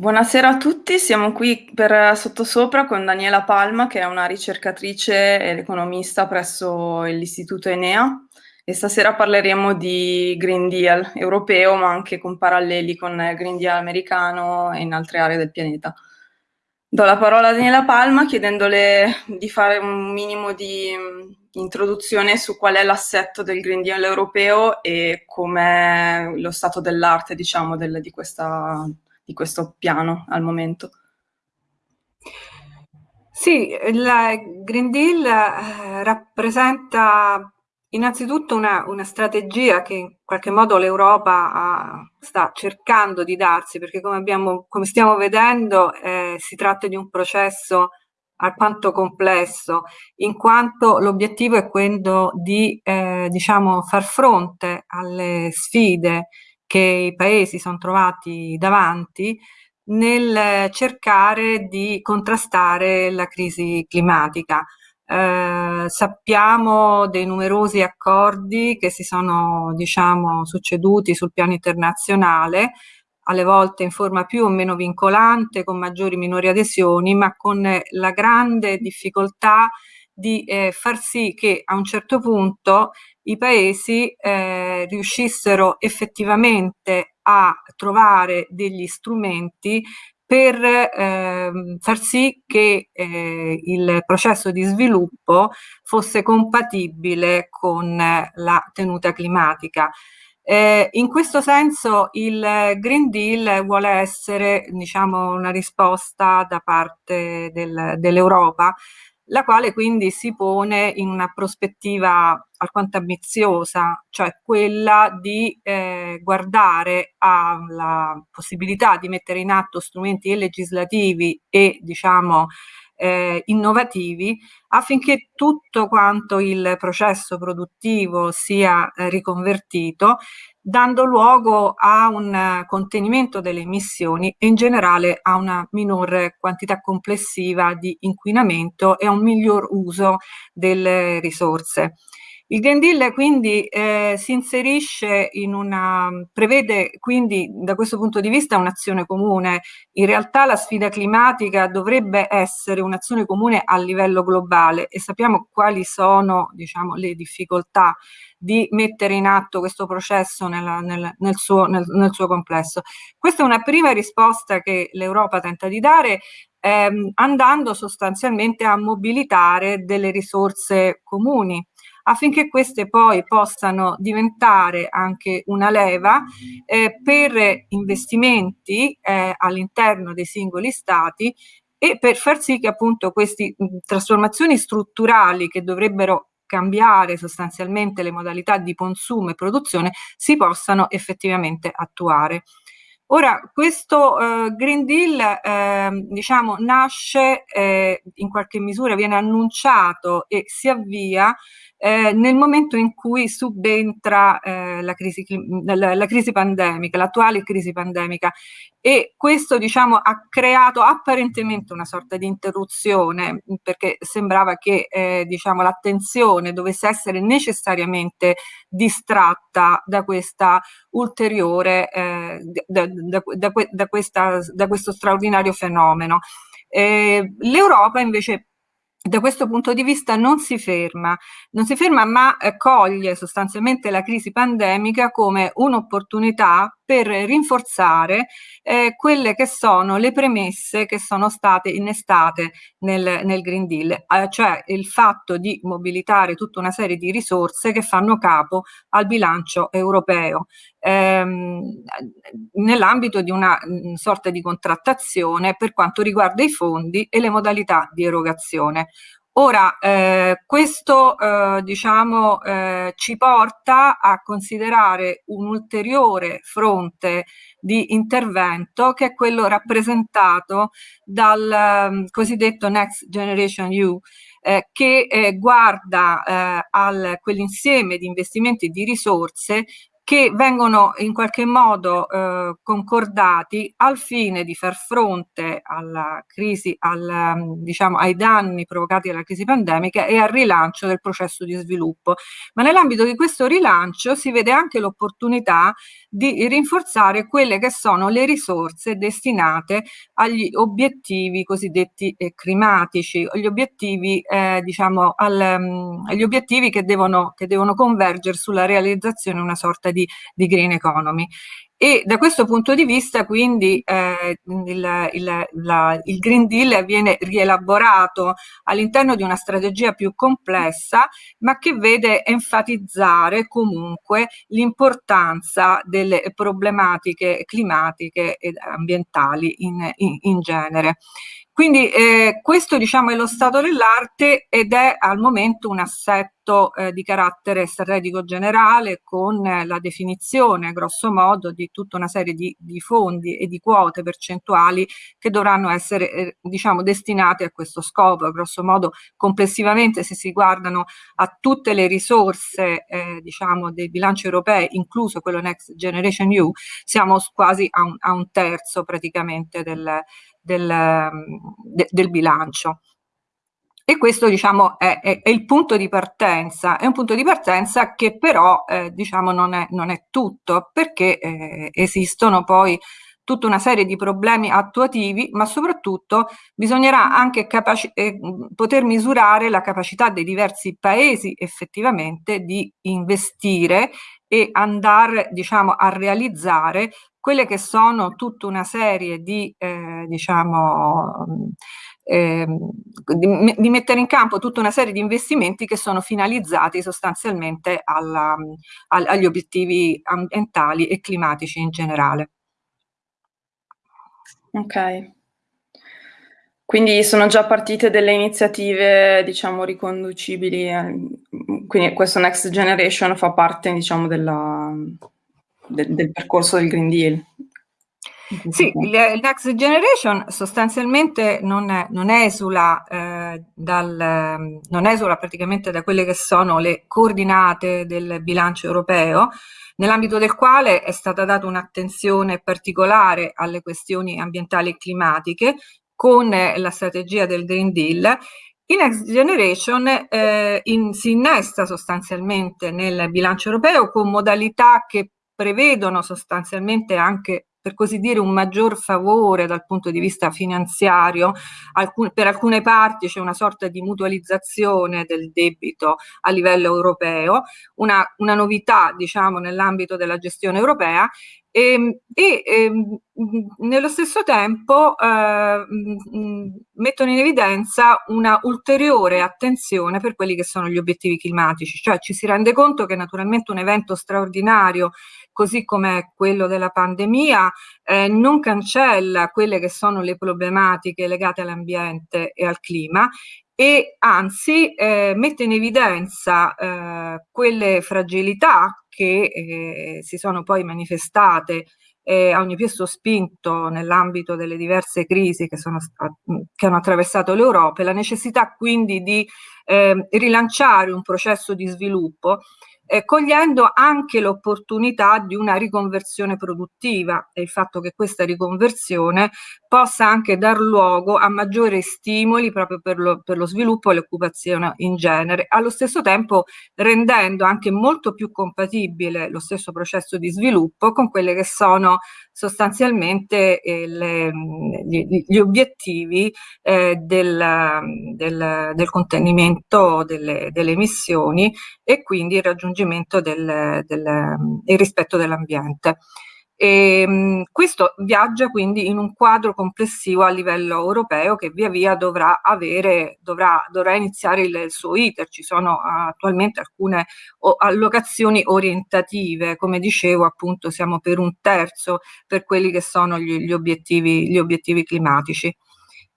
Buonasera a tutti, siamo qui per Sottosopra con Daniela Palma, che è una ricercatrice ed economista presso l'Istituto Enea e stasera parleremo di Green Deal europeo, ma anche con paralleli con Green Deal americano e in altre aree del pianeta. Do la parola a Daniela Palma chiedendole di fare un minimo di introduzione su qual è l'assetto del Green Deal europeo e com'è lo stato dell'arte, diciamo, del, di questa di questo piano al momento? Sì, il Green Deal eh, rappresenta innanzitutto una, una, strategia che in qualche modo l'Europa sta cercando di darsi, perché come, abbiamo, come stiamo vedendo eh, si tratta di un processo alquanto complesso, in quanto l'obiettivo è quello di eh, diciamo, far fronte alle sfide che i paesi sono trovati davanti nel cercare di contrastare la crisi climatica. Eh, sappiamo dei numerosi accordi che si sono diciamo, succeduti sul piano internazionale, alle volte in forma più o meno vincolante, con maggiori o minori adesioni, ma con la grande difficoltà di eh, far sì che a un certo punto i paesi eh, riuscissero effettivamente a trovare degli strumenti per eh, far sì che eh, il processo di sviluppo fosse compatibile con la tenuta climatica. Eh, in questo senso il Green Deal vuole essere diciamo, una risposta da parte del, dell'Europa la quale quindi si pone in una prospettiva alquanto ambiziosa, cioè quella di eh, guardare alla possibilità di mettere in atto strumenti legislativi e diciamo eh, innovativi affinché tutto quanto il processo produttivo sia eh, riconvertito dando luogo a un contenimento delle emissioni e in generale a una minore quantità complessiva di inquinamento e a un miglior uso delle risorse. Il Green Deal quindi eh, si inserisce in una, prevede quindi da questo punto di vista un'azione comune. In realtà la sfida climatica dovrebbe essere un'azione comune a livello globale e sappiamo quali sono diciamo, le difficoltà di mettere in atto questo processo nella, nel, nel, suo, nel, nel suo complesso. Questa è una prima risposta che l'Europa tenta di dare ehm, andando sostanzialmente a mobilitare delle risorse comuni affinché queste poi possano diventare anche una leva eh, per investimenti eh, all'interno dei singoli stati e per far sì che appunto queste trasformazioni strutturali che dovrebbero cambiare sostanzialmente le modalità di consumo e produzione si possano effettivamente attuare. Ora, questo eh, Green Deal eh, diciamo, nasce, eh, in qualche misura viene annunciato e si avvia eh, nel momento in cui subentra eh, la, crisi, la, la, crisi, pandemica, l'attuale crisi pandemica e questo diciamo, ha creato apparentemente una sorta di interruzione perché sembrava che eh, diciamo, l'attenzione dovesse essere necessariamente distratta da questa ulteriore, eh, da, da, da, da, questa, da questo straordinario fenomeno. Eh, L'Europa invece da questo punto di vista non si ferma, non si ferma ma eh, coglie sostanzialmente la crisi pandemica come un'opportunità per rinforzare eh, quelle che sono le premesse che sono state innestate nel, nel Green Deal, eh, cioè il fatto di mobilitare tutta una serie di risorse che fanno capo al bilancio europeo ehm, nell'ambito di una mh, sorta di contrattazione per quanto riguarda i fondi e le modalità di erogazione. Ora, eh, questo eh, diciamo, eh, ci porta a considerare un ulteriore fronte di intervento che è quello rappresentato dal um, cosiddetto Next Generation EU, eh, che eh, guarda eh, a quell'insieme di investimenti e di risorse che vengono in qualche modo eh, concordati al fine di far fronte alla crisi, al, diciamo, ai danni provocati dalla crisi pandemica e al rilancio del processo di sviluppo. Ma nell'ambito di questo rilancio si vede anche l'opportunità di rinforzare quelle che sono le risorse destinate agli obiettivi cosiddetti eh, climatici, gli obiettivi, eh, diciamo, al, um, gli obiettivi che devono, che devono convergere sulla realizzazione di una sorta di, di green economy. E da questo punto di vista quindi eh, il, il, la, il, Green Deal viene rielaborato all'interno di una strategia più complessa ma che vede enfatizzare comunque l'importanza delle problematiche climatiche e ambientali in, in, in genere. Quindi eh, questo diciamo è lo stato dell'arte ed è al momento un assetto eh, di carattere strategico generale con eh, la definizione grosso modo di tutta una serie di, di fondi e di quote percentuali che dovranno essere eh, diciamo destinate a questo scopo. Grosso modo complessivamente se si guardano a tutte le risorse eh, diciamo dei bilanci europei, incluso quello Next Generation EU, siamo quasi a un, a un terzo praticamente del del, de, del bilancio. E questo diciamo, è, è, è, il punto di partenza, è un punto di partenza che però eh, diciamo, non, è, non, è, tutto, perché eh, esistono poi tutta una serie di problemi attuativi, ma soprattutto bisognerà anche eh, poter misurare la capacità dei diversi paesi effettivamente di investire e andare diciamo, a realizzare quelle che sono tutta una serie di, eh, diciamo, eh, di, di, mettere in campo tutta una serie di investimenti che sono finalizzati sostanzialmente alla, al, agli obiettivi ambientali e climatici in generale. Ok. Quindi sono già partite delle iniziative, diciamo, riconducibili, a, quindi questo Next Generation fa parte, diciamo, della, del, del percorso del Green Deal. Sì, il, Next Generation sostanzialmente non, non, esula, eh, dal, non esula praticamente da quelle che sono le coordinate del bilancio europeo, nell'ambito del quale è stata data un'attenzione particolare alle questioni ambientali e climatiche con la strategia del Green Deal il Next Generation eh, in, si innesta sostanzialmente nel bilancio europeo con modalità che prevedono sostanzialmente anche per così dire un maggior favore dal punto di vista finanziario, Alcun, per alcune parti c'è una sorta di mutualizzazione del debito a livello europeo, una, una novità diciamo nell'ambito della gestione europea e, ehm, e, e ehm, nello stesso tempo eh, mettono in evidenza una ulteriore attenzione per quelli che sono gli obiettivi climatici, cioè ci si rende conto che naturalmente un evento straordinario così come quello della pandemia, eh, non cancella quelle che sono le problematiche legate all'ambiente e al clima e anzi eh, mette in evidenza eh, quelle fragilità che eh, si sono poi manifestate eh, a ogni più sospinto nell'ambito delle diverse crisi che, sono, che hanno attraversato l'Europa e la necessità quindi di eh, rilanciare un processo di sviluppo eh, cogliendo anche l'opportunità di una riconversione produttiva e il fatto che questa riconversione possa anche dar luogo a maggiori stimoli proprio per lo, per lo sviluppo e l'occupazione in genere, allo stesso tempo rendendo anche molto più compatibile lo stesso processo di sviluppo con quelle che sono sostanzialmente eh, le, gli, gli, obiettivi eh, del, del, del, contenimento delle, delle, emissioni e quindi il raggiungimento del, del rispetto dell'ambiente. E, ehm, questo viaggia quindi in un quadro complessivo a livello europeo che via via dovrà avere, dovrà, dovrà iniziare il, il, suo iter. Ci sono attualmente alcune o, allocazioni orientative, come dicevo appunto siamo per un terzo per quelli che sono gli, gli, obiettivi, gli obiettivi climatici.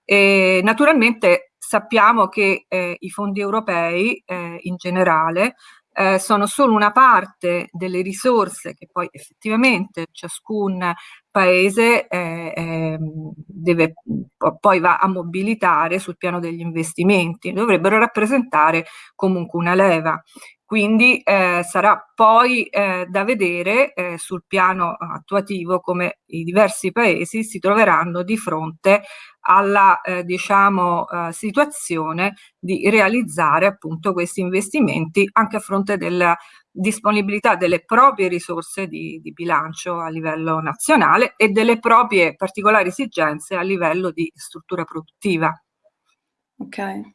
E, naturalmente sappiamo che eh, i fondi europei eh, in generale eh, sono solo una parte delle risorse che poi effettivamente ciascun paese eh, eh, deve, poi va a mobilitare sul piano degli investimenti, dovrebbero rappresentare comunque una leva. Quindi eh, sarà poi eh, da vedere eh, sul piano attuativo come i diversi paesi si troveranno di fronte alla eh, diciamo, eh, situazione di realizzare appunto questi investimenti anche a fronte della disponibilità delle proprie risorse di, di bilancio a livello nazionale e delle proprie particolari esigenze a livello di struttura produttiva. Ok.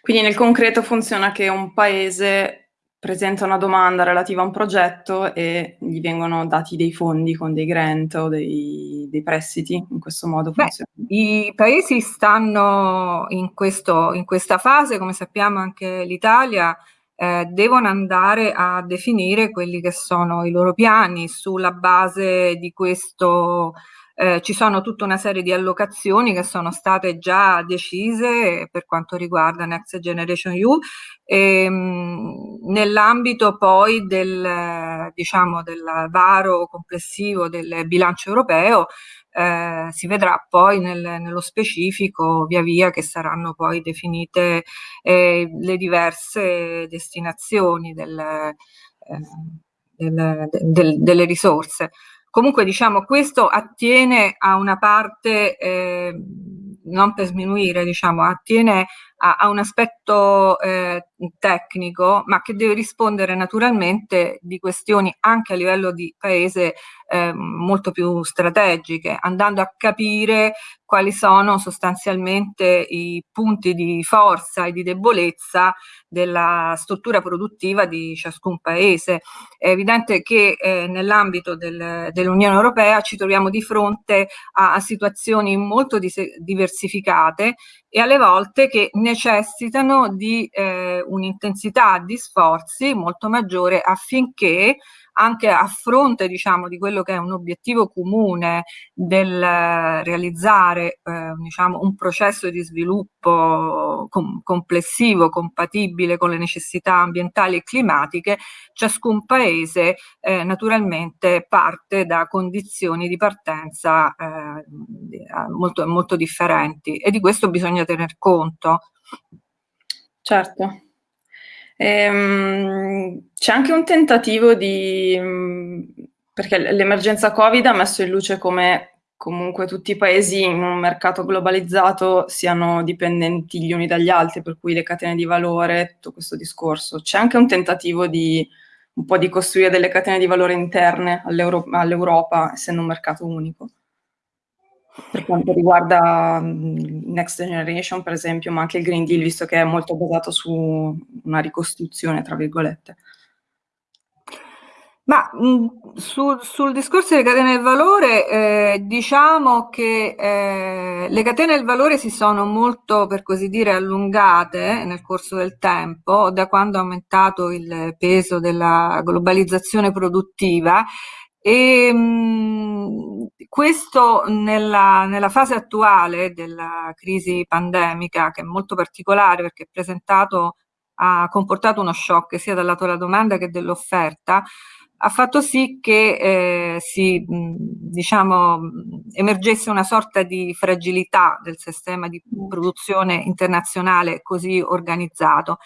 Quindi nel concreto funziona che un paese presenta una domanda relativa a un progetto e gli vengono dati dei fondi con dei grant o dei, dei prestiti, in questo modo funziona? Beh, I paesi stanno in, questo, in, questa fase, come sappiamo anche l'Italia, eh, devono andare a definire quelli che sono i loro piani sulla base di questo eh, ci sono tutta una serie di allocazioni che sono state già decise per quanto riguarda Next Generation EU ehm, nell'ambito poi del, diciamo, del varo complessivo del bilancio europeo eh, si vedrà poi nel, nello specifico via via che saranno poi definite eh, le diverse destinazioni del, eh, del, del, delle risorse. Comunque diciamo questo attiene a una parte, eh, non per sminuire, diciamo, attiene a, a un aspetto eh, tecnico, ma che deve rispondere naturalmente di questioni anche a livello di paese eh, molto più strategiche, andando a capire quali sono sostanzialmente i punti di forza e di debolezza della struttura produttiva di ciascun paese. È evidente che eh, nell'ambito del, dell'Unione Europea ci troviamo di fronte a, a situazioni molto diversificate e alle volte che necessitano di eh, un'intensità di sforzi molto maggiore affinché anche a fronte diciamo, di quello che è un obiettivo comune del realizzare eh, diciamo, un processo di sviluppo com complessivo, compatibile con le necessità ambientali e climatiche, ciascun paese eh, naturalmente parte da condizioni di partenza eh, molto, molto differenti e di questo bisogna tener conto. Certo. Ehm, c'è anche un tentativo di... Mm, perché l'emergenza Covid ha messo in luce come comunque tutti i paesi in un mercato globalizzato siano dipendenti gli uni dagli altri, per cui le catene di valore, tutto questo discorso. C'è anche un tentativo di un po' di costruire delle catene di valore interne all'Europa, essendo un mercato unico per quanto riguarda Next Generation, per esempio, ma anche il Green Deal, visto che è molto basato su una ricostruzione, tra virgolette. Ma mh, su, sul discorso delle catene del valore, eh, diciamo che eh, le catene del valore si sono molto, per così dire, allungate nel corso del tempo, da quando è aumentato il peso della globalizzazione produttiva e mh, questo nella, nella, fase attuale della crisi pandemica, che è molto particolare perché ha comportato uno shock sia dal lato della domanda che dell'offerta, ha fatto sì che eh, si, mh, diciamo, emergesse una sorta di fragilità del sistema di produzione internazionale così organizzato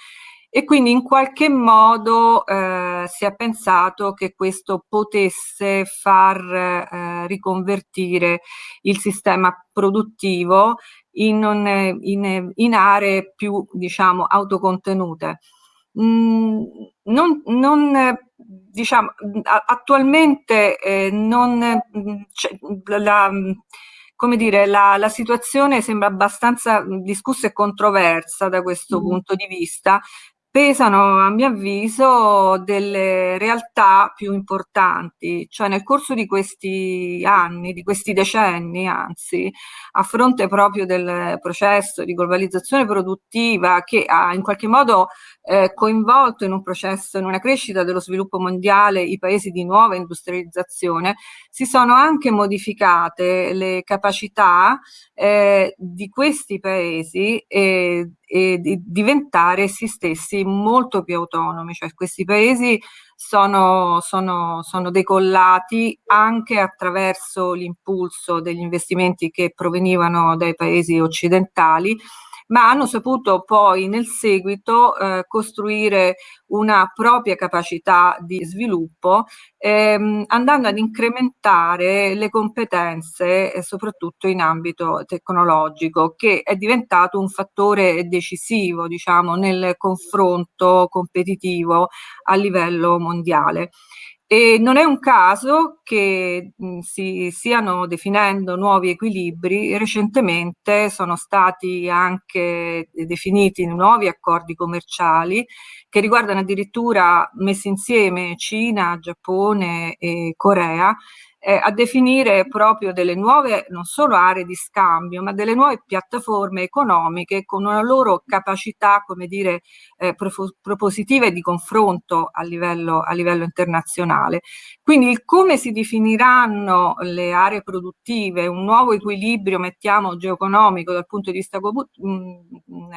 e quindi in qualche modo eh, si è pensato che questo potesse far eh, riconvertire il sistema produttivo in, un, in, in aree più diciamo autocontenute. Mm, non, non, diciamo, attualmente eh, non, la, come dire, la, la, situazione sembra abbastanza discussa e controversa da questo mm. punto di vista, pesano a mio avviso delle realtà più importanti, cioè nel corso di questi anni, di questi decenni anzi, a fronte proprio del processo di globalizzazione produttiva che ha in qualche modo eh, coinvolto in un processo, in una crescita dello sviluppo mondiale i paesi di nuova industrializzazione, si sono anche modificate le capacità eh, di questi paesi e, e di diventare essi stessi molto più autonomi, cioè questi paesi sono, sono, sono decollati anche attraverso l'impulso degli investimenti che provenivano dai paesi occidentali ma hanno saputo poi nel seguito eh, costruire una propria capacità di sviluppo ehm, andando ad incrementare le competenze eh, soprattutto in ambito tecnologico che è diventato un fattore decisivo diciamo nel confronto competitivo a livello mondiale. E non è un caso che mh, si stiano definendo nuovi equilibri, recentemente sono stati anche definiti nuovi accordi commerciali che riguardano addirittura messi insieme Cina, Giappone e Corea eh, a definire proprio delle nuove, non solo aree di scambio, ma delle nuove piattaforme economiche con una loro capacità, come dire, eh, propositiva e di confronto a livello, a livello internazionale. Quindi il come si definiranno le aree produttive, un nuovo equilibrio, mettiamo, geoeconomico dal punto di vista mh, mm,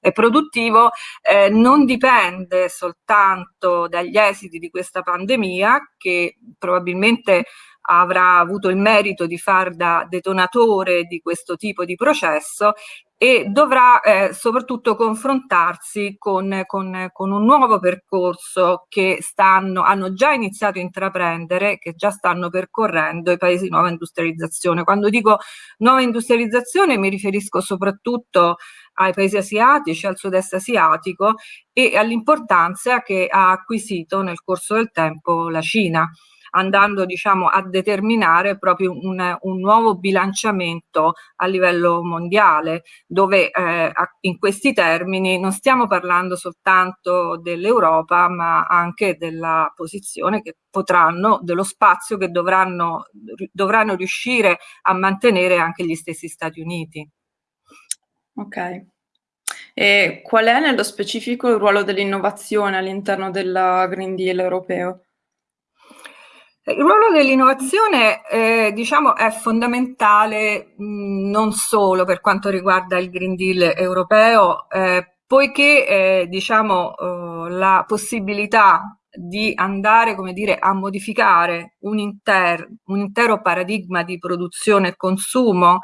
eh, produttivo, eh, non dipende soltanto dagli esiti di questa pandemia, che probabilmente avrà avuto il merito di far da detonatore di questo tipo di processo e dovrà eh, soprattutto confrontarsi con, con, con, un nuovo percorso che stanno, hanno già iniziato a intraprendere, che già stanno percorrendo i paesi di nuova industrializzazione. Quando dico nuova industrializzazione mi riferisco soprattutto ai paesi asiatici, al sud-est asiatico e all'importanza che ha acquisito nel corso del tempo la Cina andando diciamo, a determinare proprio un, un, nuovo bilanciamento a livello mondiale, dove eh, in questi termini non stiamo parlando soltanto dell'Europa, ma anche della posizione che potranno, dello spazio che dovranno, dovranno riuscire a mantenere anche gli stessi Stati Uniti. Ok. E qual è nello specifico il ruolo dell'innovazione all'interno del Green Deal europeo? Il ruolo dell'innovazione eh, diciamo, è fondamentale mh, non solo per quanto riguarda il Green Deal europeo, eh, poiché eh, diciamo, oh, la possibilità di andare dire, a modificare un, inter, un intero paradigma di produzione e consumo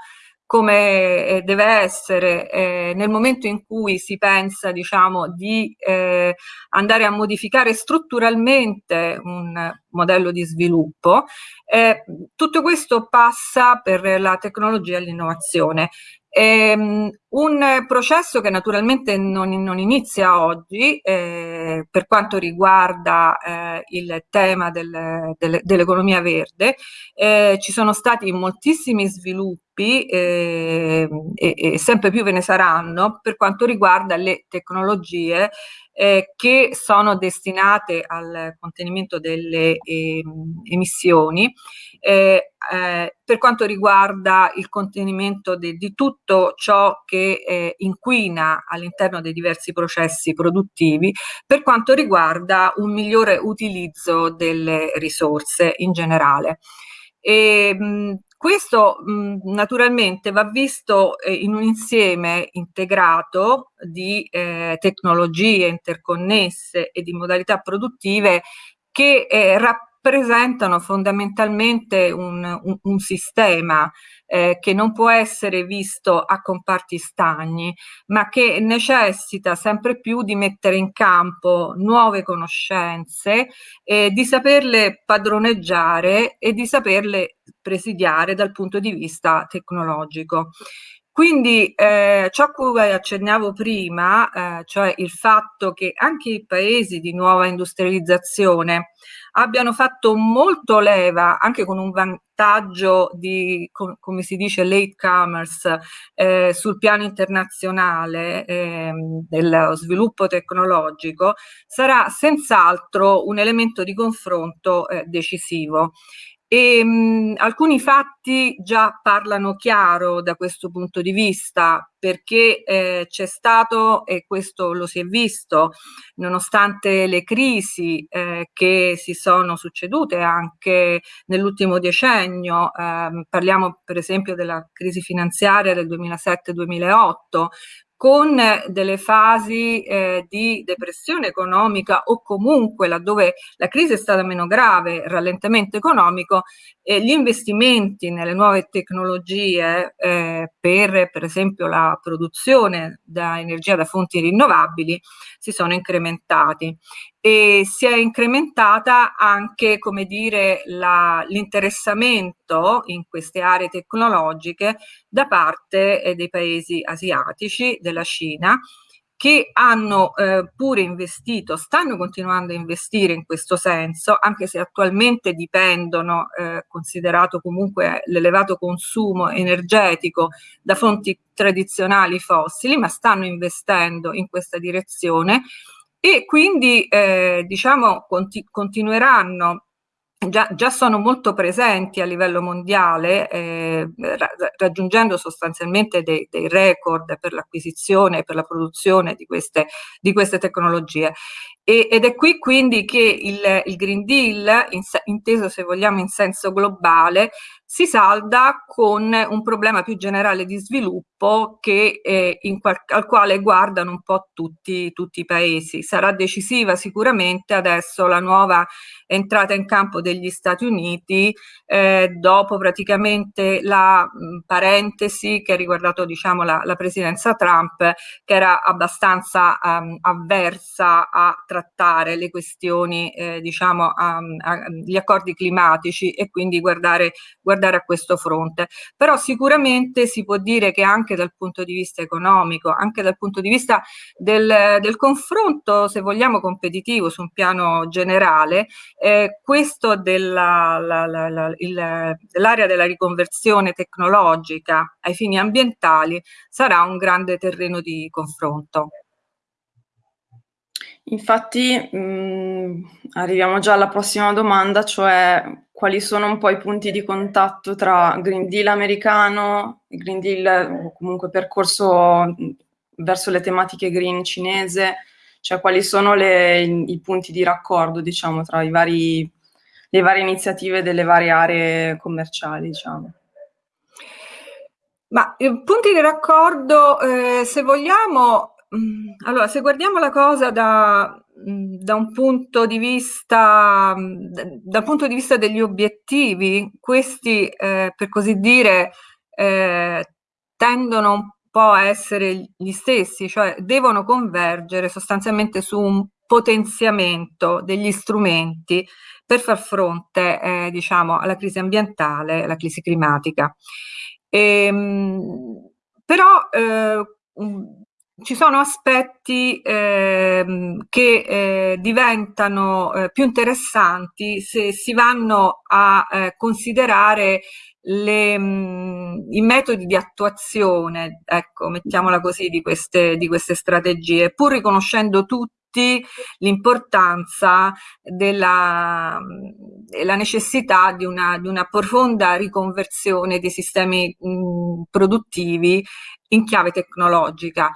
come eh, deve essere eh, nel momento in cui si pensa diciamo, di eh, andare a modificare strutturalmente un modello di sviluppo. Eh, tutto questo passa per la tecnologia e l'innovazione. Ehm, un processo che naturalmente non, non inizia oggi eh, per quanto riguarda eh, il tema del, del, dell'economia verde, eh, ci sono stati moltissimi sviluppi eh, e, e, sempre più ve ne saranno per quanto riguarda le tecnologie eh, che sono destinate al contenimento delle eh, emissioni eh, per quanto riguarda il contenimento de, di tutto ciò che eh, inquina all'interno dei diversi processi produttivi, per quanto riguarda un migliore utilizzo delle risorse in generale. E, mh, questo mh, naturalmente va visto eh, in un insieme integrato di eh, tecnologie interconnesse e di modalità produttive che eh, rappresentano fondamentalmente un, un, un sistema eh, che non può essere visto a comparti stagni, ma che necessita sempre più di mettere in campo nuove conoscenze, eh, di saperle padroneggiare e di saperle presidiare dal punto di vista tecnologico. Quindi eh, ciò a cui accennavo prima, eh, cioè il fatto che anche i paesi di nuova industrializzazione abbiano fatto molto leva, anche con un vantaggio di, com come si dice, late commerce eh, sul piano internazionale eh, dello sviluppo tecnologico, sarà senz'altro un elemento di confronto eh, decisivo. E, mh, alcuni fatti già parlano chiaro da questo punto di vista perché eh, c'è stato, e questo lo si è visto, nonostante le crisi eh, che si sono succedute anche nell'ultimo decennio, eh, parliamo per esempio della crisi finanziaria del 2007-2008, con delle fasi eh, di depressione economica o comunque laddove la crisi è stata meno grave, rallentamento economico, eh, gli investimenti nelle nuove tecnologie eh, per per esempio la produzione da energia da fonti rinnovabili si sono incrementati e si è incrementata anche, come dire, l'interessamento in queste aree tecnologiche da parte eh, dei paesi asiatici, della Cina, che hanno eh, pure investito, stanno continuando a investire in questo senso, anche se attualmente dipendono, eh, considerato comunque l'elevato consumo energetico da fonti tradizionali fossili, ma stanno investendo in questa direzione e quindi eh, diciamo conti continueranno Già, già, sono molto presenti a livello mondiale, eh, ra raggiungendo sostanzialmente dei, dei record per l'acquisizione e per la produzione di queste, di queste tecnologie. E, ed è qui quindi che il, il Green Deal, in, inteso se vogliamo in senso globale, si salda con un problema più generale di sviluppo che, eh, qual al quale guardano un po' tutti, tutti i paesi. Sarà decisiva sicuramente adesso la nuova entrata in campo degli Stati Uniti eh, dopo praticamente la mh, parentesi che ha riguardato diciamo, la, la, presidenza Trump che era abbastanza um, avversa a trattare le questioni eh, diciamo agli accordi climatici e quindi guardare, guardare a questo fronte. Però sicuramente si può dire che anche dal punto di vista economico, anche dal punto di vista del, del confronto, se vogliamo, competitivo su un piano generale, eh, questo dell'area della riconversione tecnologica ai fini ambientali sarà un grande terreno di confronto. Infatti mh, mm, arriviamo già alla prossima domanda, cioè quali sono un po' i punti di contatto tra Green Deal americano, Green Deal o comunque percorso mm, verso le tematiche green cinese, cioè quali sono le, i punti di raccordo diciamo tra vari, le varie iniziative delle varie aree commerciali diciamo. Ma eh, punti di raccordo, eh, se vogliamo, allora, se guardiamo la cosa da, mm, da un punto di vista, mm, dal punto di vista degli obiettivi, questi, eh, per così dire, eh, tendono un po' a essere gli stessi, cioè devono convergere sostanzialmente su un potenziamento degli strumenti per far fronte, eh, diciamo, alla crisi ambientale, alla crisi climatica. E, ehm, però eh, ci sono aspetti ehm, che eh, diventano eh, più interessanti se si vanno a eh, considerare le, mh, mm, i metodi di attuazione, ecco, mettiamola così, di queste, di queste strategie, pur riconoscendo tutti l'importanza della, la necessità di una, di una, profonda riconversione dei sistemi mh, mm, produttivi in chiave tecnologica.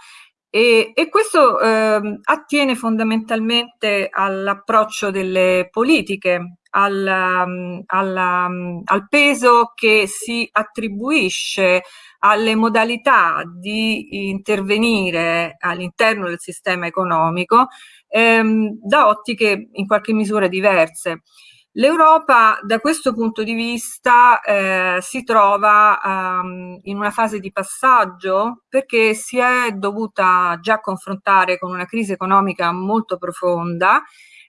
E, e questo eh, attiene fondamentalmente all'approccio delle politiche, al, um, al, um, al, peso che si attribuisce alle modalità di intervenire all'interno del sistema economico ehm, da ottiche in qualche misura diverse. L'Europa da questo punto di vista eh, si trova um, in una fase di passaggio perché si è dovuta già confrontare con una crisi economica molto profonda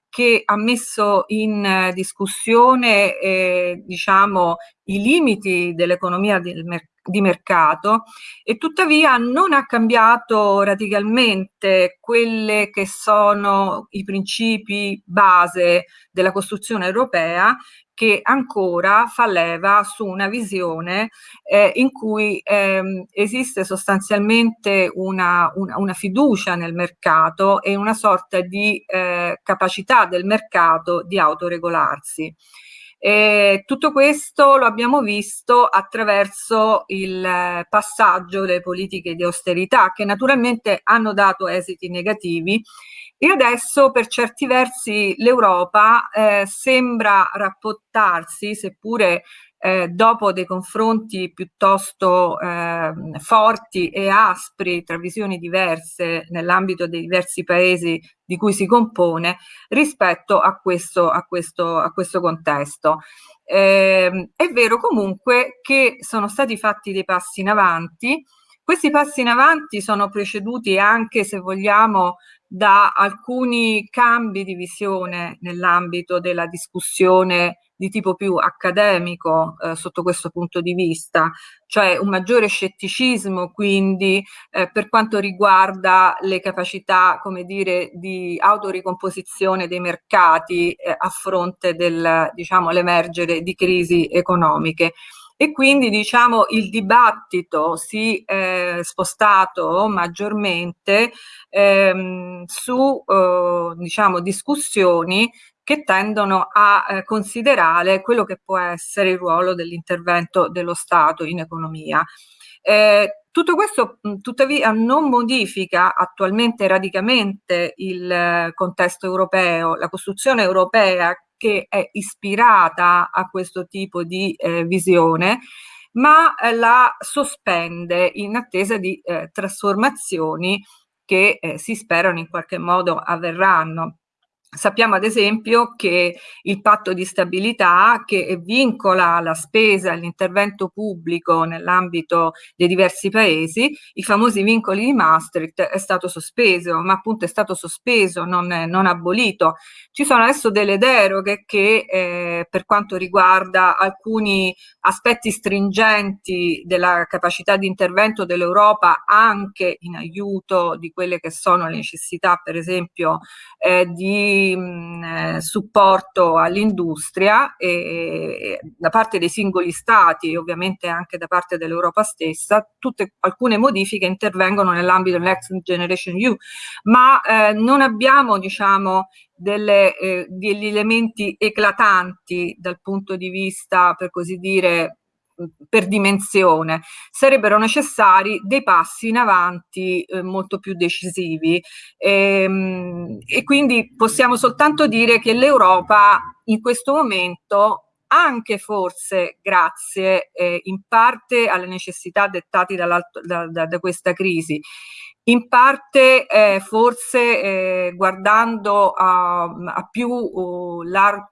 che ha messo in discussione eh, diciamo, i limiti dell'economia del mercato di mercato e tuttavia non ha cambiato radicalmente quelli che sono i principi base della costruzione europea che ancora fa leva su una visione eh, in cui ehm, esiste sostanzialmente una, una, una, fiducia nel mercato e una sorta di eh, capacità del mercato di autoregolarsi. E tutto questo lo abbiamo visto attraverso il passaggio delle politiche di austerità che naturalmente hanno dato esiti negativi. E adesso per certi versi l'Europa eh, sembra rapportarsi, seppure eh, dopo dei confronti piuttosto eh, forti e aspri tra visioni diverse nell'ambito dei diversi paesi di cui si compone rispetto a questo, a questo, a questo contesto. Eh, è vero comunque che sono stati fatti dei passi in avanti, questi passi in avanti sono preceduti anche, se vogliamo, da alcuni cambi di visione nell'ambito della discussione di tipo più accademico eh, sotto questo punto di vista, cioè un maggiore scetticismo quindi eh, per quanto riguarda le capacità, come dire, di autoricomposizione dei mercati eh, a fronte del, diciamo, l'emergere di crisi economiche e quindi diciamo il dibattito si è spostato maggiormente ehm, su eh, diciamo discussioni che tendono a eh, considerare quello che può essere il ruolo dell'intervento dello Stato in economia. Eh, tutto questo tuttavia non modifica attualmente radicamente il eh, contesto europeo, la costruzione europea che è ispirata a questo tipo di eh, visione, ma eh, la sospende in attesa di eh, trasformazioni che eh, si sperano in qualche modo avverranno. Sappiamo ad esempio che il patto di stabilità che vincola la spesa e l'intervento pubblico nell'ambito dei diversi paesi, i famosi vincoli di Maastricht, è stato sospeso, ma appunto è stato sospeso, non, non abolito. Ci sono adesso delle deroghe che eh, per quanto riguarda alcuni aspetti stringenti della capacità di intervento dell'Europa anche in aiuto di quelle che sono le necessità per esempio eh, di mh, eh, supporto all'industria e, e, da parte dei singoli stati e ovviamente anche da parte dell'Europa stessa, tutte, alcune modifiche intervengono nell'ambito dell'Next Generation EU, ma eh, non abbiamo diciamo delle, eh, degli elementi eclatanti dal punto di vista, per così dire, per dimensione, sarebbero necessari dei passi in avanti eh, molto più decisivi. E, ehm, e quindi possiamo soltanto dire che l'Europa in questo momento anche forse grazie eh, in parte alle necessità dettate da, da, da questa crisi, in parte eh, forse eh, guardando a, a più uh, lar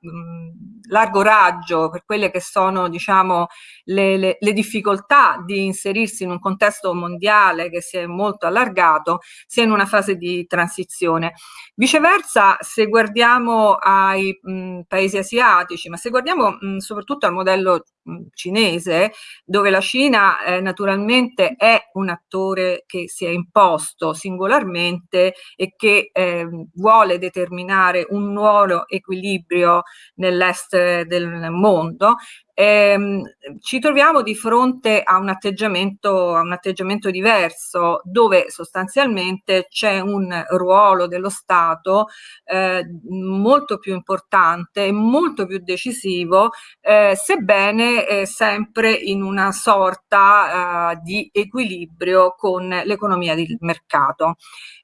largo raggio per quelle che sono diciamo, le, le, le, difficoltà di inserirsi in un contesto mondiale che si è molto allargato, sia in una fase di transizione. Viceversa, se guardiamo ai mh, paesi asiatici, ma se guardiamo mh, soprattutto al modello cinese, dove la Cina eh, naturalmente è un attore che si è imposto singolarmente e che eh, vuole determinare un nuovo equilibrio nell'est del mondo ehm, ci troviamo di fronte a un, atteggiamento, a un atteggiamento diverso dove sostanzialmente c'è un ruolo dello Stato eh, molto più importante e molto più decisivo, eh, sebbene eh, sempre in una sorta eh, di equilibrio con l'economia del mercato.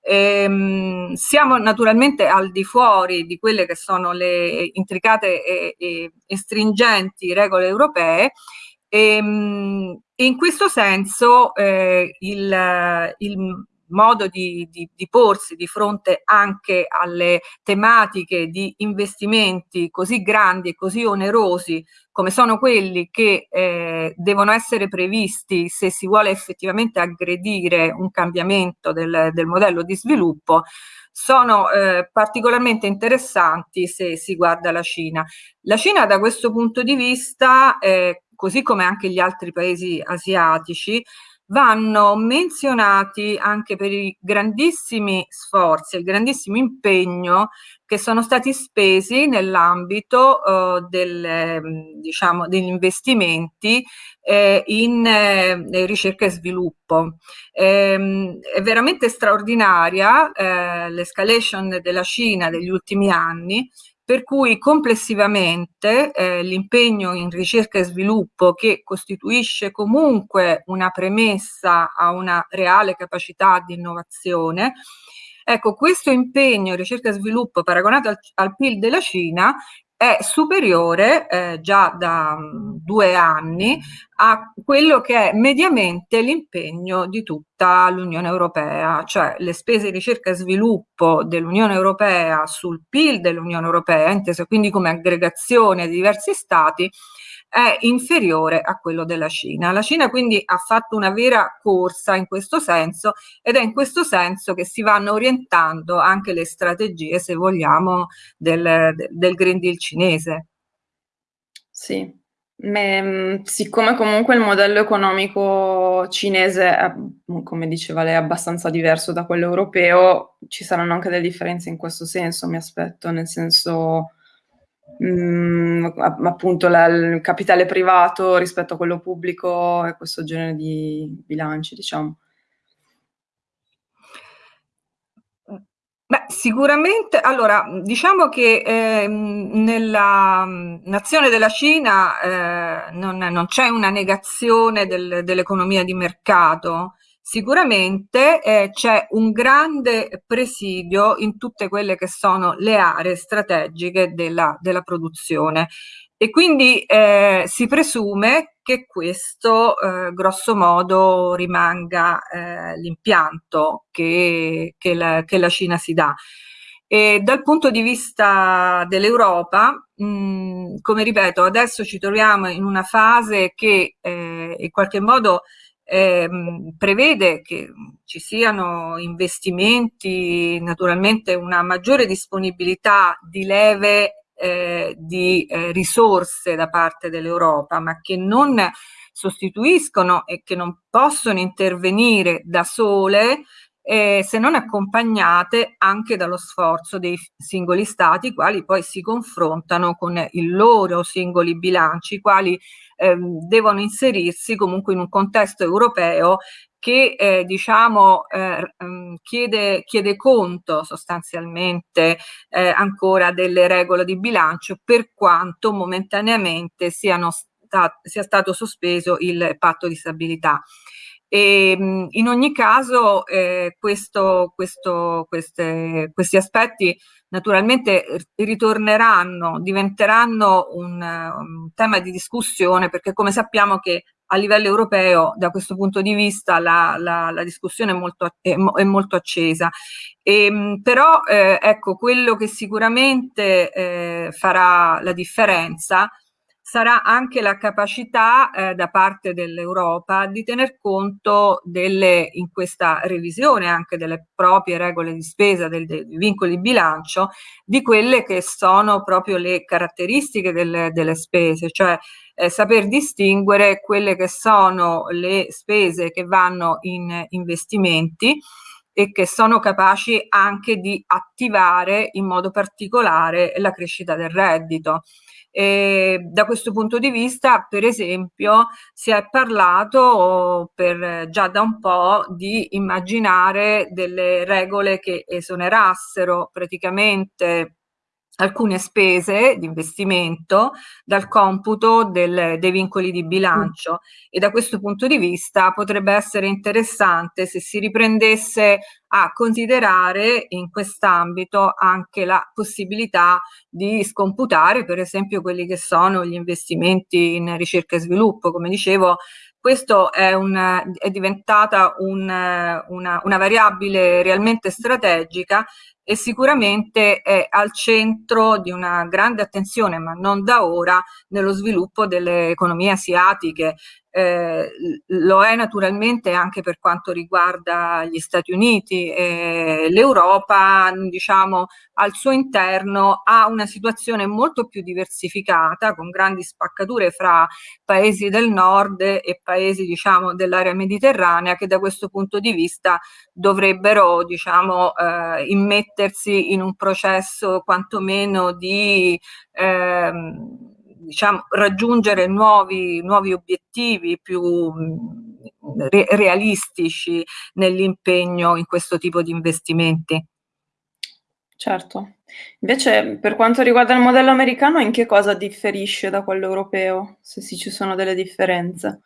Ehm, siamo naturalmente al di fuori di quelle che sono le intricate e, e, e stringenti regole europee e, ehm, in questo senso eh, il, il modo di, di, di, porsi di fronte anche alle tematiche di investimenti così grandi e così onerosi come sono quelli che eh, devono essere previsti se si vuole effettivamente aggredire un cambiamento del, del modello di sviluppo, sono eh, particolarmente interessanti se si guarda la Cina. La Cina da questo punto di vista, eh, così come anche gli altri paesi asiatici, vanno menzionati anche per i grandissimi sforzi, il grandissimo impegno che sono stati spesi nell'ambito eh, del, diciamo, degli investimenti eh, in eh, ricerca e sviluppo. Ehm, è veramente straordinaria eh, l'escalation della Cina degli ultimi anni per cui complessivamente eh, l'impegno in ricerca e sviluppo che costituisce comunque una premessa a una reale capacità di innovazione Ecco, questo impegno in ricerca e sviluppo paragonato al, al PIL della Cina è superiore eh, già da um, due anni a quello che è mediamente l'impegno di tutta l'Unione Europea, cioè le spese di ricerca e sviluppo dell'Unione Europea sul PIL dell'Unione Europea, inteso quindi come aggregazione di diversi stati, è inferiore a quello della Cina. La Cina quindi ha fatto una vera corsa in questo senso ed è in questo senso che si vanno orientando anche le strategie, se vogliamo, del, del Green Deal cinese. Sì, Me, siccome comunque il modello economico cinese, è, come diceva lei, abbastanza diverso da quello europeo, ci saranno anche delle differenze in questo senso, mi aspetto, nel senso mh, mm, appunto la, il capitale privato rispetto a quello pubblico e questo genere di bilanci, diciamo. Beh, sicuramente, allora, diciamo che eh, nella nazione della Cina eh, non, non c'è una negazione del, dell'economia di mercato, Sicuramente eh, c'è un grande presidio in tutte quelle che sono le aree strategiche della, della produzione e quindi eh, si presume che questo eh, grosso modo rimanga eh, l'impianto che, che, la, che, la, Cina si dà. E dal punto di vista dell'Europa, come ripeto, adesso ci troviamo in una fase che eh, in qualche modo eh, prevede che ci siano investimenti, naturalmente una maggiore disponibilità di leve eh, di eh, risorse da parte dell'Europa, ma che non sostituiscono e che non possono intervenire da sole eh, se non accompagnate anche dallo sforzo dei singoli stati, quali poi si confrontano con i loro singoli bilanci, i quali ehm, devono inserirsi comunque in un contesto europeo che eh, diciamo eh, mm, chiede, chiede, conto sostanzialmente eh, ancora delle regole di bilancio per quanto momentaneamente siano stat sia stato sospeso il patto di stabilità. E, ehm, in ogni caso eh, questo, questo, queste, questi aspetti naturalmente ritorneranno, diventeranno un, un, tema di discussione perché come sappiamo che a livello europeo da questo punto di vista la, la, la discussione è molto, è, è molto accesa. E, ehm, però eh, ecco quello che sicuramente eh, farà la differenza sarà anche la capacità eh, da parte dell'Europa di tener conto delle, in questa revisione anche delle proprie regole di spesa, dei vincoli di bilancio, di quelle che sono proprio le caratteristiche delle, delle spese, cioè eh, saper distinguere quelle che sono le spese che vanno in investimenti e che sono capaci anche di attivare in modo particolare la crescita del reddito. E da questo punto di vista, per esempio, si è parlato per, già da un po' di immaginare delle regole che esonerassero praticamente alcune spese di investimento dal computo del, dei vincoli di bilancio e da questo punto di vista potrebbe essere interessante se si riprendesse a considerare in quest'ambito anche la possibilità di scomputare per esempio quelli che sono gli investimenti in ricerca e sviluppo. Come dicevo, questo è, un, è diventata un, una, una variabile realmente strategica e sicuramente è al centro di una grande attenzione, ma non da ora, nello sviluppo delle economie asiatiche eh, lo è naturalmente anche per quanto riguarda gli Stati Uniti. Eh, L'Europa, diciamo, al suo interno ha una situazione molto più diversificata, con grandi spaccature fra paesi del nord e paesi, diciamo, dell'area mediterranea, che da questo punto di vista dovrebbero, diciamo, eh, immettersi in un processo quantomeno di ehm, diciamo, raggiungere nuovi, nuovi obiettivi più mm, re realistici nell'impegno in questo tipo di investimenti. Certo. Invece per quanto riguarda il modello americano, in che cosa differisce da quello europeo, se sì ci sono delle differenze?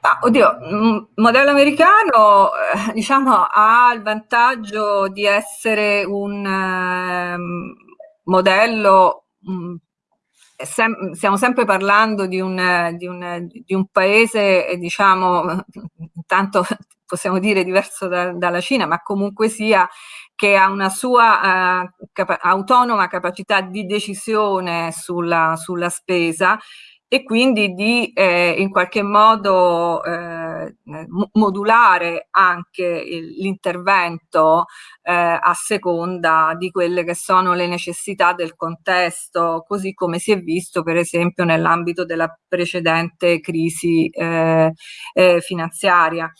Ah, oddio, il modello americano eh, diciamo, ha il vantaggio di essere un eh, modello mh, sem stiamo sempre parlando di un, di un, di un paese, eh, diciamo, intanto possiamo dire diverso da, dalla Cina, ma comunque sia che ha una sua uh, capa autonoma capacità di decisione sulla, sulla spesa e quindi di eh, in qualche modo eh, modulare anche l'intervento eh, a seconda di quelle che sono le necessità del contesto, così come si è visto per esempio nell'ambito della precedente crisi eh, eh, finanziaria.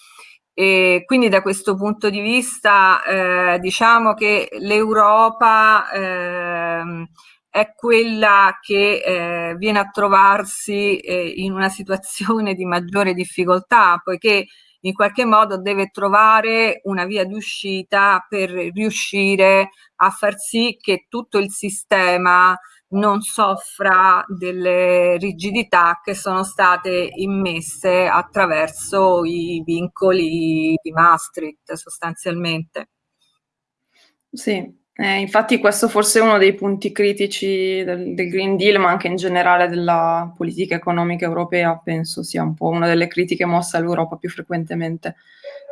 E quindi da questo punto di vista eh, diciamo che l'Europa eh, è quella che eh, viene a trovarsi eh, in una situazione di maggiore difficoltà, poiché in qualche modo deve trovare una via di uscita per riuscire a far sì che tutto il sistema non soffra delle rigidità che sono state immesse attraverso i vincoli di Maastricht sostanzialmente. Sì, eh, infatti questo forse è uno dei punti critici del, del, Green Deal, ma anche in generale della politica economica europea, penso sia un po' una delle critiche mosse all'Europa più frequentemente,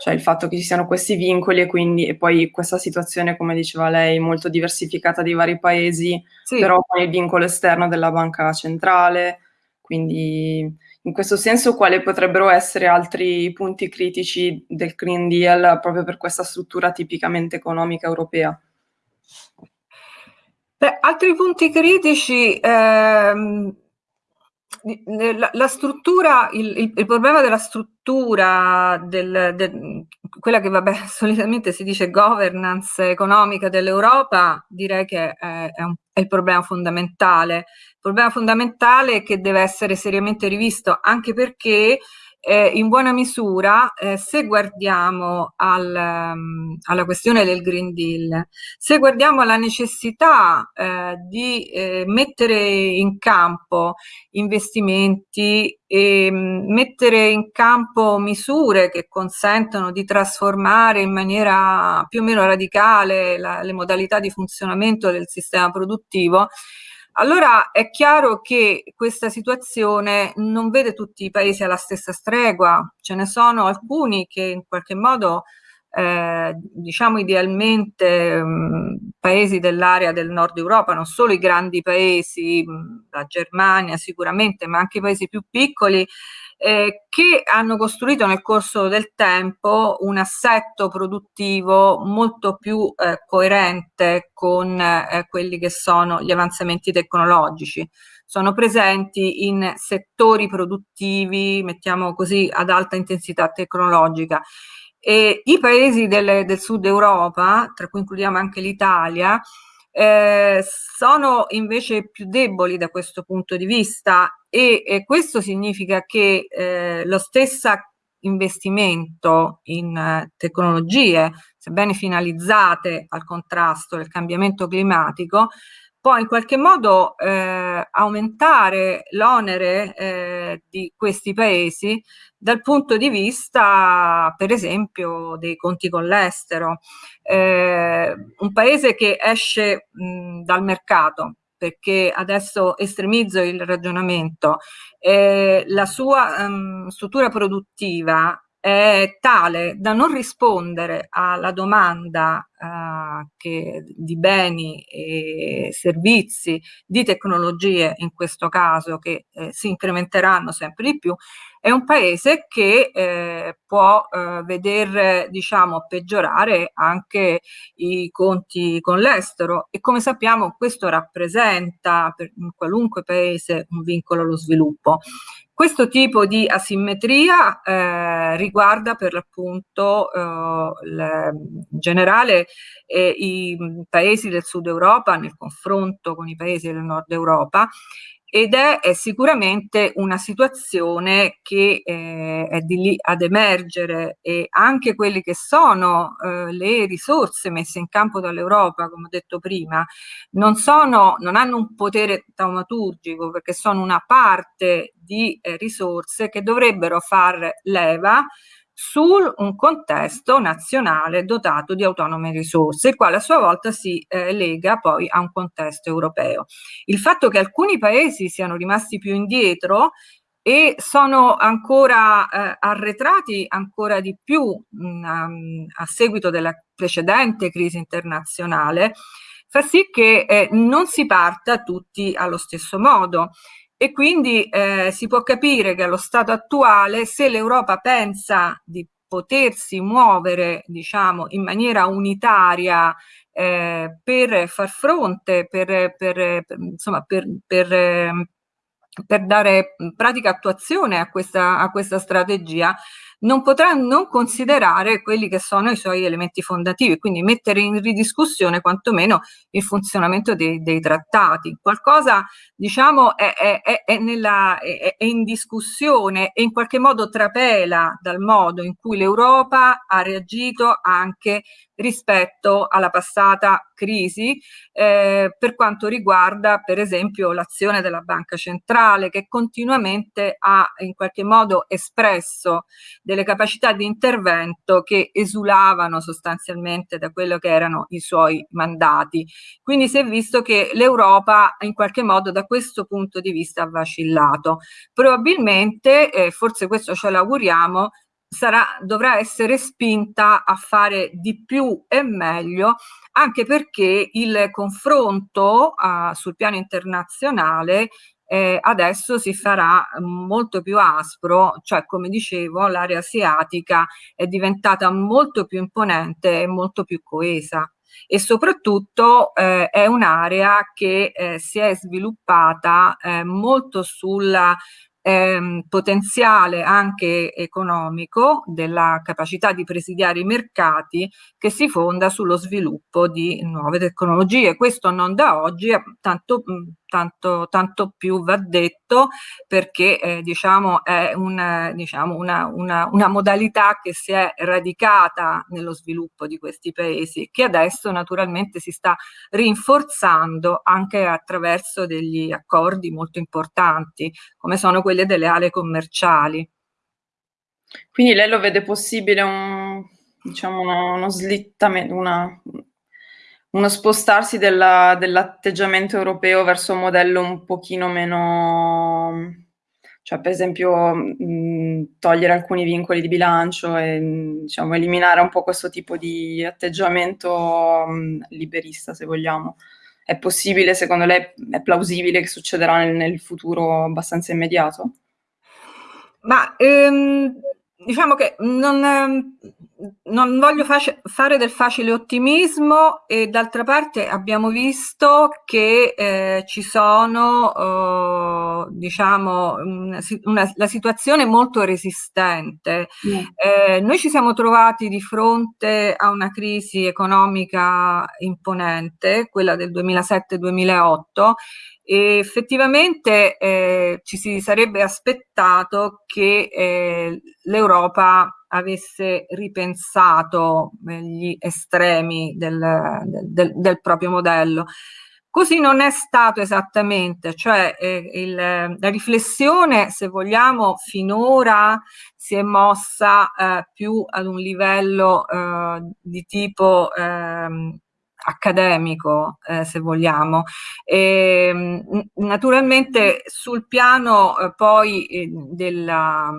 cioè il fatto che ci siano questi vincoli e quindi e poi questa situazione, come diceva lei, molto diversificata dei vari paesi, sì. però con il vincolo esterno della banca centrale, quindi in questo senso quali potrebbero essere altri punti critici del Green Deal proprio per questa struttura tipicamente economica europea? Beh, altri punti critici, ehm, la, la, struttura, il, il, il, problema della struttura, del, del, quella che vabbè, solitamente si dice governance economica dell'Europa, direi che è, è, un, è il problema fondamentale. Il problema fondamentale che deve essere seriamente rivisto, anche perché eh, in buona misura, eh, se guardiamo al, um, alla questione del Green Deal, se guardiamo alla necessità eh, di eh, mettere in campo investimenti e um, mettere in campo misure che consentono di trasformare in maniera più o meno radicale la, le modalità di funzionamento del sistema produttivo, allora è chiaro che questa situazione non vede tutti i paesi alla stessa stregua, ce ne sono alcuni che in qualche modo eh, diciamo idealmente mh, paesi dell'area del nord Europa, non solo i grandi paesi, mh, la Germania sicuramente, ma anche i paesi più piccoli, eh, che hanno costruito nel corso del tempo un assetto produttivo molto più eh, coerente con eh, quelli che sono gli avanzamenti tecnologici. Sono presenti in settori produttivi, mettiamo così, ad alta intensità tecnologica. E I paesi del, del sud Europa, tra cui includiamo anche l'Italia, eh, sono invece più deboli da questo punto di vista e, e questo significa che eh, lo stesso investimento in eh, tecnologie, sebbene finalizzate al contrasto del cambiamento climatico, può in qualche modo eh, aumentare l'onere eh, di questi paesi dal punto di vista, per esempio, dei conti con l'estero. Eh, un paese che esce mh, dal mercato, perché adesso estremizzo il ragionamento, eh, la sua um, struttura produttiva è tale da non rispondere alla domanda uh, che, di beni e servizi, di tecnologie in questo caso che eh, si incrementeranno sempre di più, è un paese che eh, può eh, veder diciamo, peggiorare anche i conti con l'estero e come sappiamo questo rappresenta per qualunque paese un vincolo allo sviluppo. Questo tipo di asimmetria eh, riguarda per l'appunto eh, in generale eh, i paesi del sud Europa nel confronto con i paesi del nord Europa ed è, è, sicuramente una situazione che eh, è di lì ad emergere e anche quelle che sono eh, le risorse messe in campo dall'Europa, come ho detto prima, non, sono, non hanno un potere taumaturgico perché sono una parte di eh, risorse che dovrebbero far leva su un contesto nazionale dotato di autonome risorse, il quale a sua volta si eh, lega poi a un contesto europeo. Il fatto che alcuni paesi siano rimasti più indietro e sono ancora eh, arretrati ancora di più mh, mm, a seguito della precedente crisi internazionale, fa sì che eh, non si parta tutti allo stesso modo e quindi eh, si può capire che allo stato attuale se l'Europa pensa di potersi muovere diciamo in maniera unitaria eh, per far fronte per, per, per insomma per, per, ehm, dare pratica attuazione a questa, a questa strategia non potrà non considerare quelli che sono i suoi elementi fondativi, quindi mettere in ridiscussione quantomeno il funzionamento dei, dei trattati. Qualcosa, diciamo, è, è, è, nella, è, in discussione e in qualche modo trapela dal modo in cui l'Europa ha reagito anche rispetto alla passata crisi eh, per quanto riguarda per esempio l'azione della banca centrale che continuamente ha in qualche modo espresso delle capacità di intervento che esulavano sostanzialmente da quello che erano i suoi mandati. Quindi si è visto che l'Europa in qualche modo da questo punto di vista ha vacillato. Probabilmente, eh, forse questo ce l'auguriamo, sarà, dovrà essere spinta a fare di più e meglio anche perché il confronto uh, sul piano internazionale eh, adesso si farà molto più aspro, cioè come dicevo l'area asiatica è diventata molto più imponente e molto più coesa. E soprattutto eh, è un'area che eh, si è sviluppata eh, molto sulla ehm, potenziale anche economico della capacità di presidiare i mercati che si fonda sullo sviluppo di nuove tecnologie. Questo non da oggi, tanto, tanto, tanto più va detto perché eh, diciamo è un, diciamo una, una, una modalità che si è radicata nello sviluppo di questi paesi che adesso naturalmente si sta rinforzando anche attraverso degli accordi molto importanti come sono quelle delle aree commerciali. Quindi lei lo vede possibile un, diciamo uno, uno slittamento, una, uno spostarsi dell'atteggiamento europeo verso un modello un pochino meno, cioè per esempio mh, togliere alcuni vincoli di bilancio e diciamo, eliminare un po' questo tipo di atteggiamento mh, liberista, se vogliamo. È possibile, secondo lei, è plausibile che succederà nel, nel futuro abbastanza immediato? Ma ehm, diciamo che non, ehm, non voglio fare del facile ottimismo e d'altra parte abbiamo visto che eh, ci sono, eh, diciamo, una, una, la situazione molto resistente. Mm. Eh, noi ci siamo trovati di fronte a una crisi economica imponente, quella del 2007-2008, e effettivamente eh, ci si sarebbe aspettato che eh, l'Europa avesse ripensato eh, gli estremi del, del, del, proprio modello. Così non è stato esattamente, cioè eh, il, la riflessione, se vogliamo, finora si è mossa eh, più ad un livello eh, di tipo ehm, accademico, eh, se vogliamo. E, ehm, naturalmente sul piano eh, poi eh, della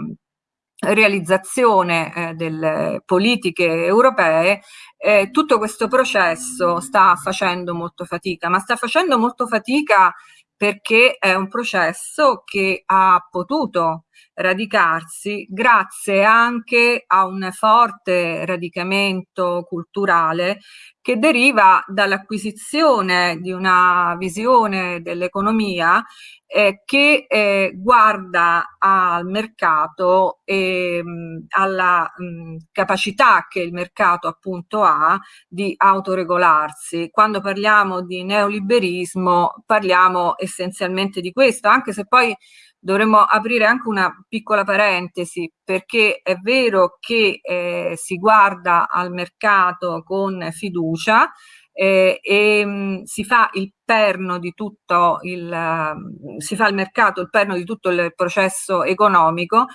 realizzazione eh, delle politiche europee, eh, tutto questo processo sta facendo molto fatica, ma sta facendo molto fatica perché è un processo che ha potuto radicarsi grazie anche a un forte radicamento culturale che deriva dall'acquisizione di una visione dell'economia eh, che eh, guarda al mercato e mh, alla mh, capacità che il mercato appunto ha di autoregolarsi. Quando parliamo di neoliberismo parliamo essenzialmente di questo, anche se poi dovremmo aprire anche una piccola parentesi perché è vero che eh, si guarda al mercato con fiducia, eh, e mh, si fa il perno di tutto il, uh, si fa il mercato, il perno di tutto il processo economico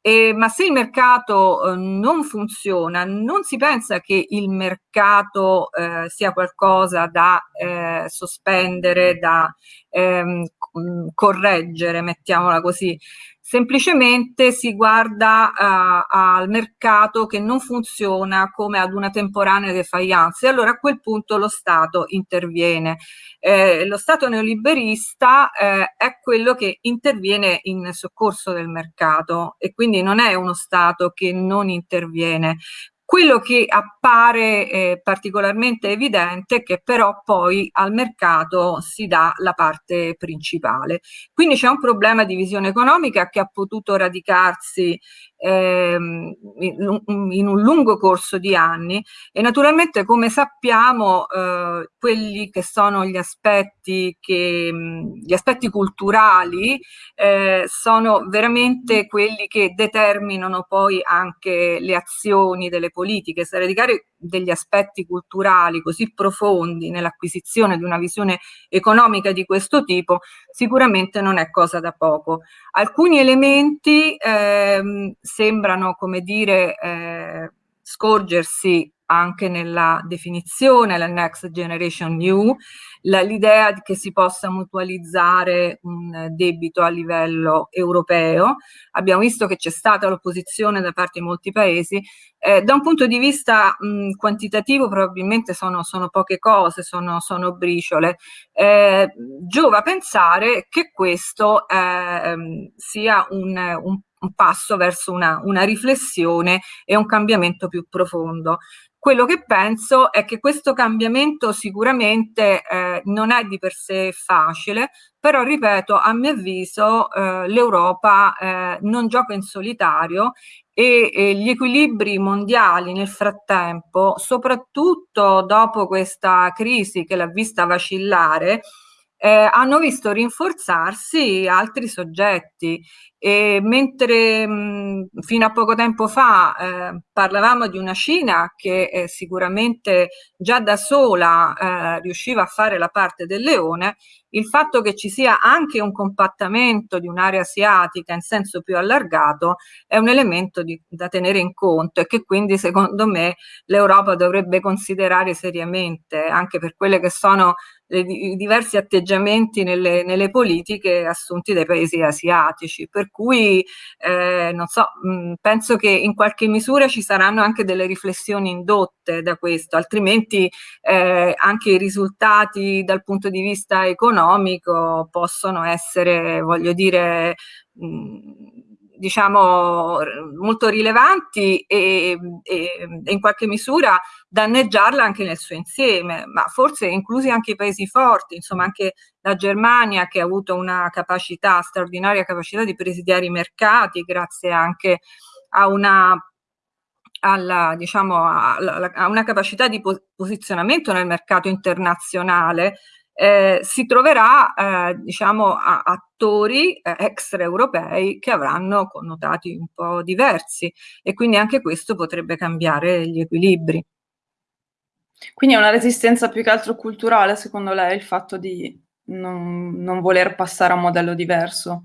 eh, ma se il mercato eh, non funziona, non si pensa che il mercato eh, sia qualcosa da eh, sospendere, da ehm, correggere, mettiamola così semplicemente si guarda uh, al mercato che non funziona come ad una temporanea defiance e allora a quel punto lo Stato interviene. Eh, lo Stato neoliberista eh, è quello che interviene in soccorso del mercato e quindi non è uno Stato che non interviene. Quello che appare eh, particolarmente evidente è che però poi al mercato si dà la parte principale. Quindi c'è un problema di visione economica che ha potuto radicarsi ehm, in, un lungo corso di anni e naturalmente come sappiamo eh, quelli che sono gli aspetti, che, gli aspetti culturali eh, sono veramente quelli che determinano poi anche le azioni delle politiche, se radicare degli aspetti culturali così profondi nell'acquisizione di una visione economica di questo tipo sicuramente non è cosa da poco. Alcuni elementi ehm, sembrano, come dire, eh, scorgersi anche nella definizione, la Next Generation New, l'idea che si possa mutualizzare un debito a livello europeo. Abbiamo visto che c'è stata l'opposizione da parte di molti paesi. Eh, da un punto di vista mh, quantitativo probabilmente sono, sono, poche cose, sono, sono briciole. Eh, giova pensare che questo eh, sia un, un un passo verso una, una, riflessione e un cambiamento più profondo. Quello che penso è che questo cambiamento sicuramente eh, non è di per sé facile, però ripeto, a mio avviso eh, l'Europa eh, non gioca in solitario e, e gli equilibri mondiali nel frattempo, soprattutto dopo questa crisi che l'ha vista vacillare, eh, hanno visto rinforzarsi altri soggetti e mentre mh, fino a poco tempo fa eh, parlavamo di una Cina che eh, sicuramente già da sola eh, riusciva a fare la parte del leone, il fatto che ci sia anche un compattamento di un'area asiatica in senso più allargato è un elemento di, da tenere in conto e che quindi secondo me l'Europa dovrebbe considerare seriamente anche per quelle che sono i diversi atteggiamenti nelle, nelle, politiche assunti dai paesi asiatici, per cui eh, non so, mh, penso che in qualche misura ci saranno anche delle riflessioni indotte da questo, altrimenti eh, anche i risultati dal punto di vista economico possono essere, voglio dire, mh, diciamo molto rilevanti e, e, e, in qualche misura danneggiarla anche nel suo insieme, ma forse inclusi anche i paesi forti, insomma anche la Germania che ha avuto una capacità, straordinaria capacità di presidiare i mercati grazie anche a una alla, diciamo, a una capacità di posizionamento nel mercato internazionale eh, si troverà eh, diciamo, a, attori eh, extraeuropei che avranno connotati un po' diversi e quindi anche questo potrebbe cambiare gli equilibri. Quindi è una resistenza più che altro culturale, secondo lei, il fatto di non, non voler passare a un modello diverso?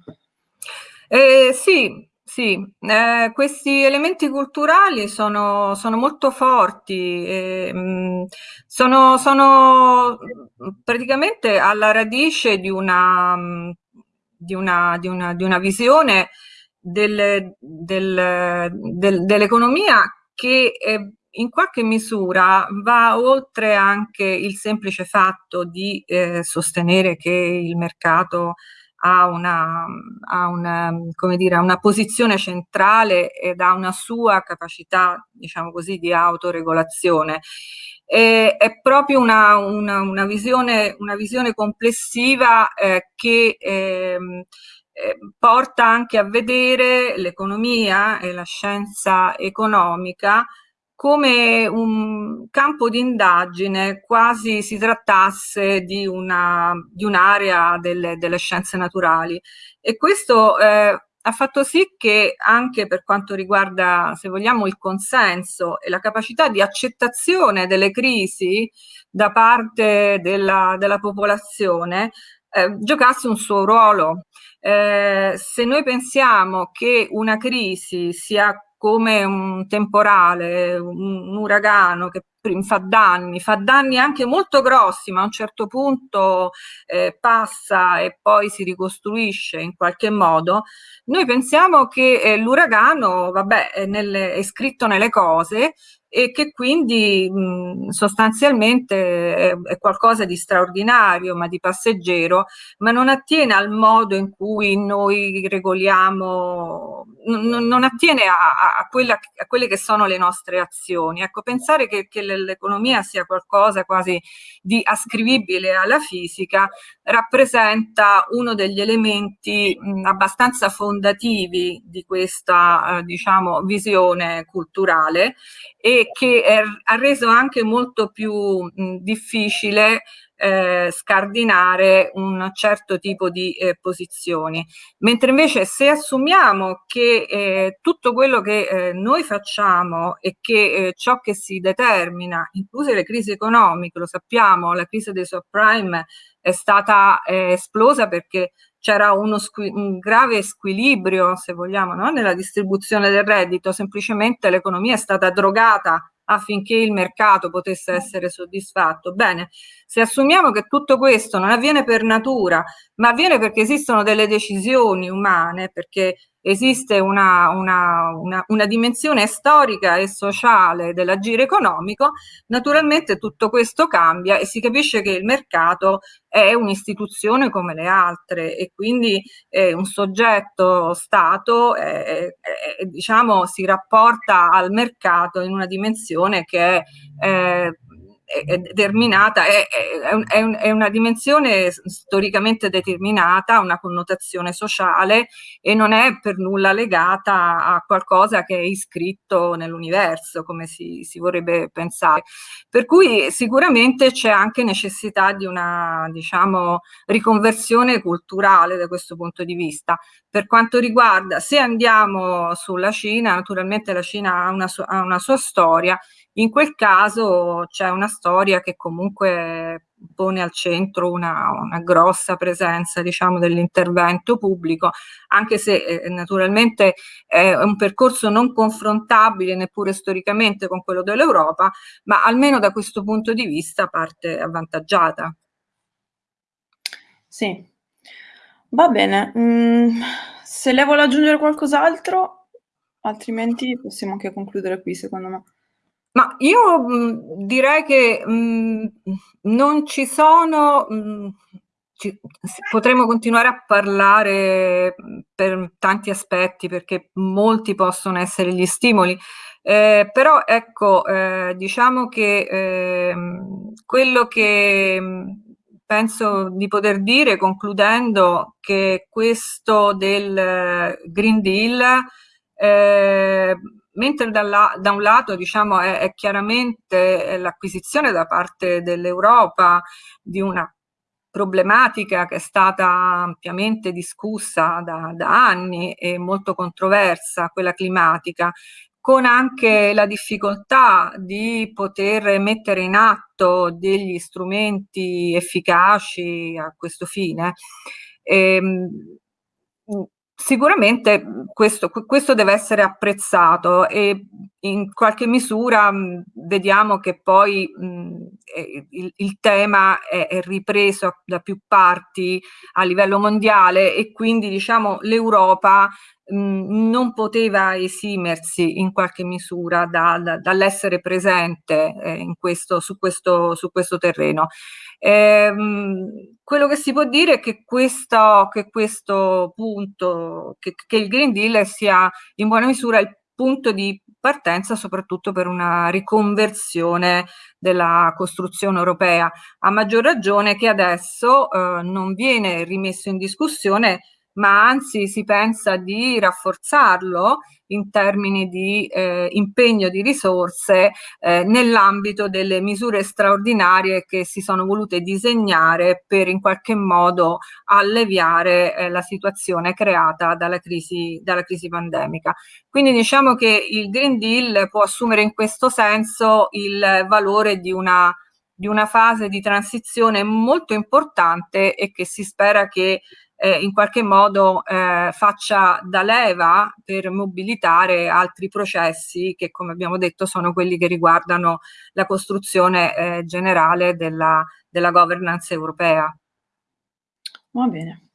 Eh, sì, sì, eh, questi elementi culturali sono, sono molto forti, eh, mh, sono, sono, praticamente alla radice di una, di una, di una, di una visione del, del, del, dell'economia che eh, in qualche misura va oltre anche il semplice fatto di eh, sostenere che il mercato ha una, ha una, dire, una posizione centrale ed ha una sua capacità, diciamo così, di autoregolazione. E, è proprio una, una, visione, visione complessiva eh, che eh, eh, porta anche a vedere l'economia e la scienza economica come un campo di indagine, quasi si trattasse di un'area un delle, delle, scienze naturali. E questo eh, ha fatto sì che anche per quanto riguarda, se vogliamo, il consenso e la capacità di accettazione delle crisi da parte della, della popolazione, eh, giocasse un suo ruolo. Eh, se noi pensiamo che una crisi sia come un temporale, un, un uragano che fa danni, fa danni anche molto grossi, ma a un certo punto eh, passa e poi si ricostruisce in qualche modo, noi pensiamo che eh, l'uragano, vabbè, è, nelle, è scritto nelle cose e che quindi mh, sostanzialmente è, è, qualcosa di straordinario, ma di passeggero, ma non attiene al modo in cui noi regoliamo, non, non attiene a, a, quella, a, quelle che sono le nostre azioni. Ecco, pensare che, che l'economia sia qualcosa quasi di ascrivibile alla fisica rappresenta uno degli elementi mh, abbastanza fondativi di questa, eh, diciamo, visione culturale e che è, ha reso anche molto più mh, difficile eh, scardinare un certo tipo di eh, posizioni. Mentre invece se assumiamo che eh, tutto quello che eh, noi facciamo e che eh, ciò che si determina, incluse le crisi economiche, lo sappiamo, la crisi dei subprime è stata eh, esplosa perché c'era uno un grave squilibrio, se vogliamo, no? nella distribuzione del reddito, semplicemente l'economia è stata drogata affinché il mercato potesse essere soddisfatto. Bene, se assumiamo che tutto questo non avviene per natura, ma avviene perché esistono delle decisioni umane, perché esiste una, una, una, una, dimensione storica e sociale dell'agire economico, naturalmente tutto questo cambia e si capisce che il mercato è un'istituzione come le altre e quindi eh, un soggetto Stato eh, eh, diciamo, si rapporta al mercato in una dimensione che è eh, è determinata, è, è, è, una dimensione storicamente determinata, una connotazione sociale e non è per nulla legata a qualcosa che è iscritto nell'universo, come si, si vorrebbe pensare. Per cui sicuramente c'è anche necessità di una, diciamo, riconversione culturale da questo punto di vista. Per quanto riguarda, se andiamo sulla Cina, naturalmente la Cina ha una, ha una sua storia, in quel caso c'è una storia che comunque pone al centro una, una grossa presenza diciamo, dell'intervento pubblico, anche se eh, naturalmente è un percorso non confrontabile neppure storicamente con quello dell'Europa, ma almeno da questo punto di vista parte avvantaggiata. Sì, va bene. Mm, se lei vuole aggiungere qualcos'altro, altrimenti possiamo anche concludere qui secondo me. Ma io mh, direi che mh, non ci sono, mh, ci, potremmo continuare a parlare per tanti aspetti perché molti possono essere gli stimoli, eh, però ecco, eh, diciamo che eh, quello che penso di poter dire concludendo che questo del Green Deal eh, mentre dalla, da un lato diciamo, è, è chiaramente l'acquisizione da parte dell'Europa di una problematica che è stata ampiamente discussa da, da anni e molto controversa, quella climatica, con anche la difficoltà di poter mettere in atto degli strumenti efficaci a questo fine. Ehm, Sicuramente questo, questo, deve essere apprezzato e in qualche misura mh, vediamo che poi mh, il, il, tema è, è, ripreso da più parti a livello mondiale e quindi diciamo l'Europa non poteva esimersi in qualche misura da, da, dall'essere presente eh, in questo, su, questo, su questo terreno. Ehm, quello che si può dire è che questo, che questo punto, che, che il Green Deal sia in buona misura il punto di partenza soprattutto per una riconversione della costruzione europea, a maggior ragione che adesso eh, non viene rimesso in discussione ma anzi si pensa di rafforzarlo in termini di eh, impegno di risorse eh, nell'ambito delle misure straordinarie che si sono volute disegnare per in qualche modo alleviare eh, la situazione creata dalla crisi, dalla crisi pandemica. Quindi diciamo che il Green Deal può assumere in questo senso il valore di una di una fase di transizione molto importante e che si spera che eh, in qualche modo eh, faccia da leva per mobilitare altri processi che come abbiamo detto sono quelli che riguardano la costruzione eh, generale della, della governance europea. Va bene.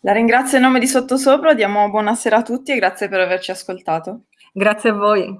La ringrazio in nome di Sottosopra, diamo buonasera a tutti e grazie per averci ascoltato. Grazie a voi.